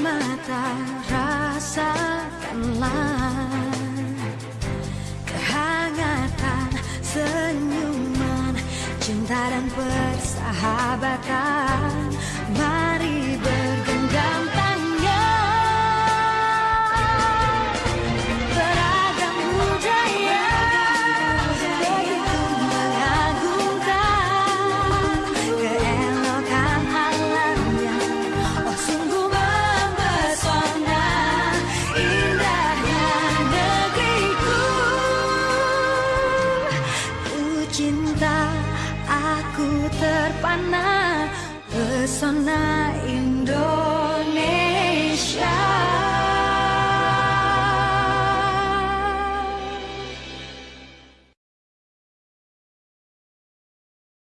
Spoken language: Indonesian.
mata rasakanlah kehangatan senyuman cinta dan persahabatan. Cinta Aku terpana pesona Indonesia